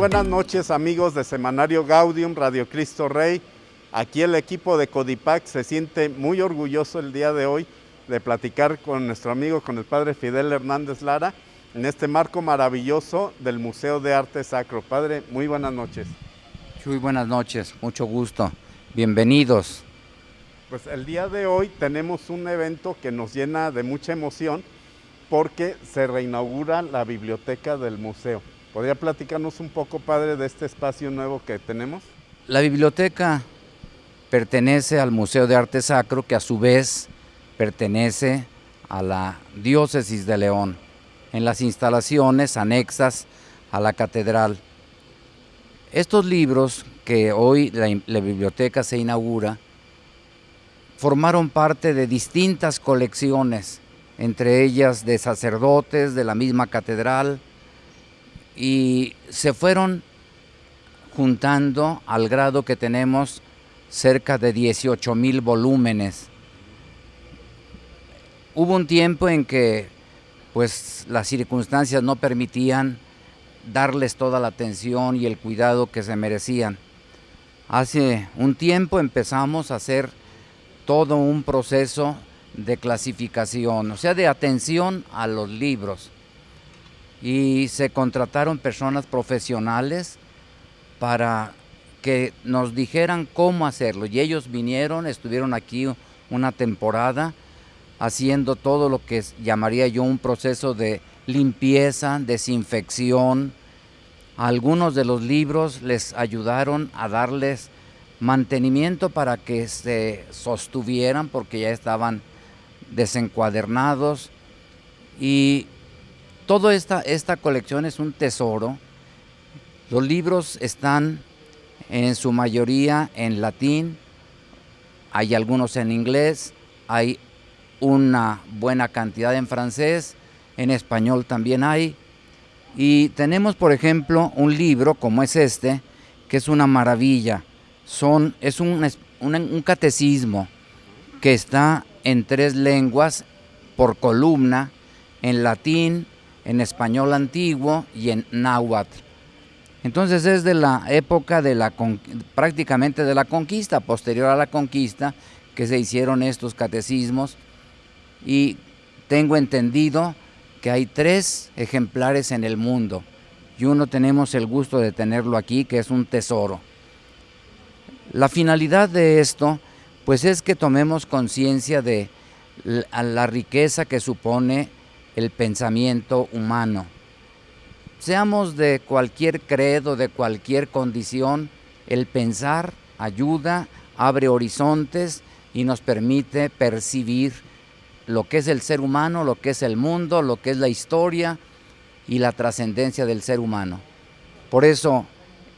buenas noches amigos de Semanario Gaudium, Radio Cristo Rey. Aquí el equipo de Codipac se siente muy orgulloso el día de hoy de platicar con nuestro amigo, con el padre Fidel Hernández Lara, en este marco maravilloso del Museo de Arte Sacro. Padre, muy buenas noches. Muy buenas noches, mucho gusto. Bienvenidos. Pues el día de hoy tenemos un evento que nos llena de mucha emoción porque se reinaugura la biblioteca del museo. ¿Podría platicarnos un poco, padre, de este espacio nuevo que tenemos? La biblioteca pertenece al Museo de Arte Sacro, que a su vez pertenece a la Diócesis de León, en las instalaciones anexas a la catedral. Estos libros que hoy la, biblioteca se inaugura, formaron parte de distintas colecciones, entre ellas de sacerdotes de la misma catedral, y se fueron juntando al grado que tenemos cerca de 18 mil volúmenes. Hubo un tiempo en que pues las circunstancias no permitían darles toda la atención y el cuidado que se merecían. Hace un tiempo empezamos a hacer todo un proceso de clasificación, o sea, de atención a los libros. Y se contrataron personas profesionales para que nos dijeran cómo hacerlo. Y ellos vinieron, estuvieron aquí una temporada haciendo todo lo que llamaría yo un proceso de limpieza, desinfección. Algunos de los libros les ayudaron a darles mantenimiento para que se sostuvieran porque ya estaban desencuadernados y toda esta, esta colección es un tesoro. Los libros están en su mayoría en latín, hay algunos en inglés, hay una buena cantidad en francés, en español también hay. Y tenemos, por ejemplo, un libro como es este, que es una maravilla son, es un, un, catecismo que está en tres lenguas por columna, en latín, en español antiguo y en náhuatl. Entonces es de la época de la prácticamente de la conquista, posterior a la conquista, que se hicieron estos catecismos y tengo entendido que hay tres ejemplares en el mundo y uno tenemos el gusto de tenerlo aquí, que es un tesoro. La finalidad de esto, pues es que tomemos conciencia de la riqueza que supone el pensamiento humano. Seamos de cualquier credo, de cualquier condición, el pensar ayuda, abre horizontes y nos permite percibir lo que es el ser humano, lo que es el mundo, lo que es la historia y la trascendencia del ser humano. Por eso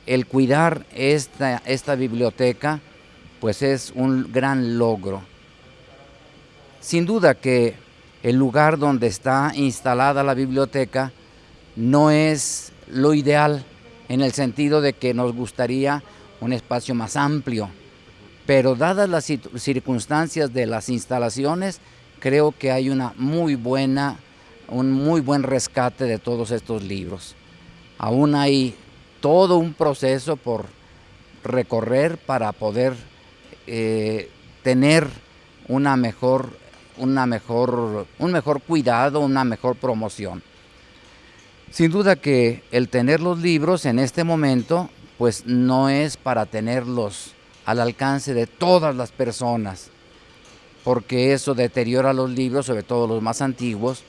el cuidar esta, esta biblioteca pues es un gran logro. Sin duda que el lugar donde está instalada la biblioteca no es lo ideal en el sentido de que nos gustaría un espacio más amplio, pero dadas las circunstancias de las instalaciones, creo que hay una muy buena, un muy buen rescate de todos estos libros. Aún hay todo un proceso por recorrer para poder eh, tener una mejor, una mejor, un mejor cuidado, una mejor promoción. Sin duda que el tener los libros en este momento, pues no es para tenerlos al alcance de todas las personas, porque eso deteriora los libros, sobre todo los más antiguos,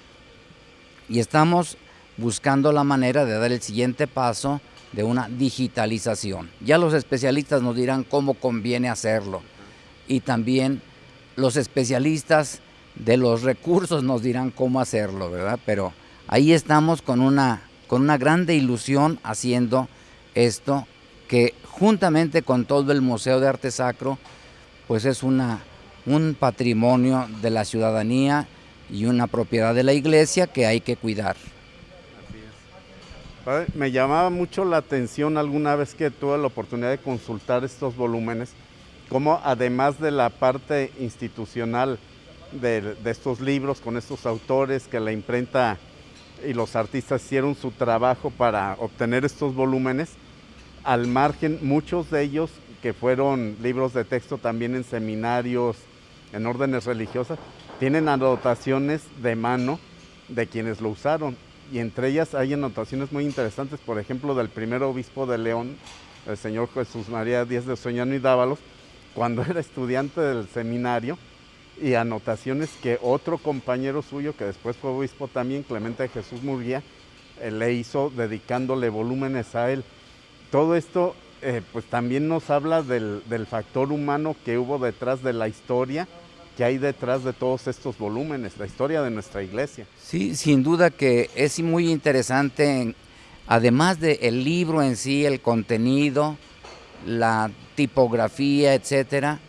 y estamos buscando la manera de dar el siguiente paso de una digitalización. Ya los especialistas nos dirán cómo conviene hacerlo y también los especialistas de los recursos nos dirán cómo hacerlo, ¿verdad? Pero ahí estamos con una, con una grande ilusión haciendo esto que juntamente con todo el Museo de Arte Sacro, pues es una, un patrimonio de la ciudadanía y una propiedad de la iglesia que hay que cuidar. Me llamaba mucho la atención alguna vez que tuve la oportunidad de consultar estos volúmenes, como además de la parte institucional de, estos libros con estos autores que la imprenta y los artistas hicieron su trabajo para obtener estos volúmenes, al margen, muchos de ellos que fueron libros de texto también en seminarios, en órdenes religiosas, tienen anotaciones de mano de quienes lo usaron. Y entre ellas hay anotaciones muy interesantes, por ejemplo, del primer obispo de León, el señor Jesús María Díaz de Soñano y Dávalos, cuando era estudiante del seminario, y anotaciones que otro compañero suyo, que después fue obispo también, Clemente Jesús Murguía, eh, le hizo dedicándole volúmenes a él. Todo esto eh, pues también nos habla del, del, factor humano que hubo detrás de la historia, que hay detrás de todos estos volúmenes, la historia de nuestra iglesia. Sí, sin duda que es muy interesante, además del el libro en sí, el contenido, la tipografía, etcétera,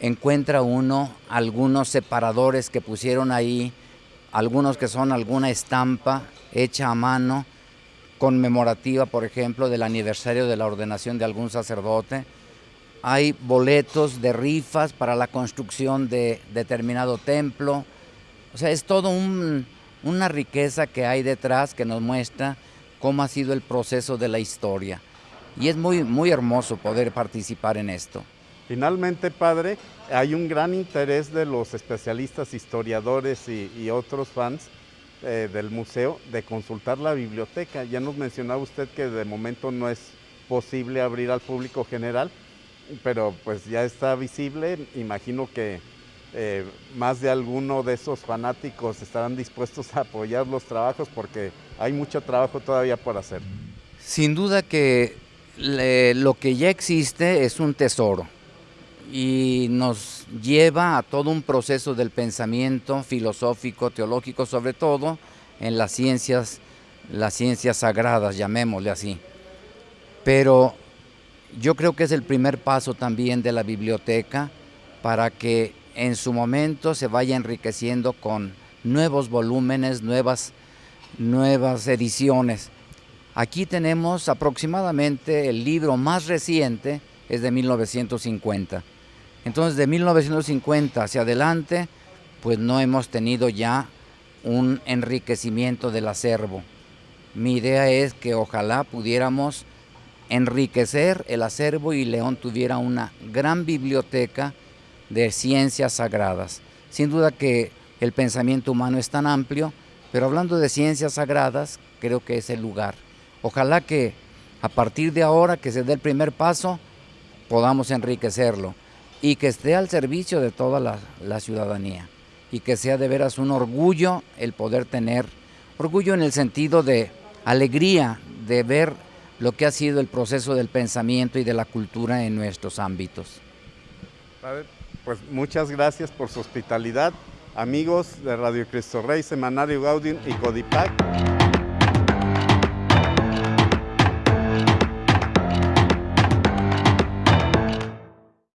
encuentra uno algunos separadores que pusieron ahí, algunos que son alguna estampa hecha a mano, conmemorativa, por ejemplo, del aniversario de la ordenación de algún sacerdote. Hay boletos de rifas para la construcción de determinado templo. O sea, es todo una riqueza que hay detrás que nos muestra cómo ha sido el proceso de la historia. Y es muy, muy hermoso poder participar en esto. Finalmente, padre, hay un gran interés de los especialistas, historiadores y, otros fans eh, del museo de consultar la biblioteca. Ya nos mencionaba usted que de momento no es posible abrir al público general, pero pues ya está visible. Imagino que eh, más de alguno de esos fanáticos estarán dispuestos a apoyar los trabajos porque hay mucho trabajo todavía por hacer. Sin duda que lo que ya existe es un tesoro y nos lleva a todo un proceso del pensamiento filosófico, teológico, sobre todo en las ciencias, las ciencias sagradas, llamémosle así. Pero yo creo que es el primer paso también de la biblioteca para que en su momento se vaya enriqueciendo con nuevos volúmenes, nuevas, nuevas ediciones. Aquí tenemos aproximadamente el libro más reciente, es de 1950. Entonces, de 1950 hacia adelante, pues no hemos tenido ya un enriquecimiento del acervo. Mi idea es que ojalá pudiéramos enriquecer el acervo y León tuviera una gran biblioteca de ciencias sagradas. Sin duda que el pensamiento humano es tan amplio, pero hablando de ciencias sagradas, creo que es el lugar. Ojalá que a partir de ahora que se dé el primer paso, podamos enriquecerlo y que esté al servicio de toda la, ciudadanía y que sea de veras un orgullo el poder tener, orgullo en el sentido de alegría de ver lo que ha sido el proceso del pensamiento y de la cultura en nuestros ámbitos. pues muchas gracias por su hospitalidad. Amigos de Radio Cristo Rey, Semanario Gaudium y Codipac.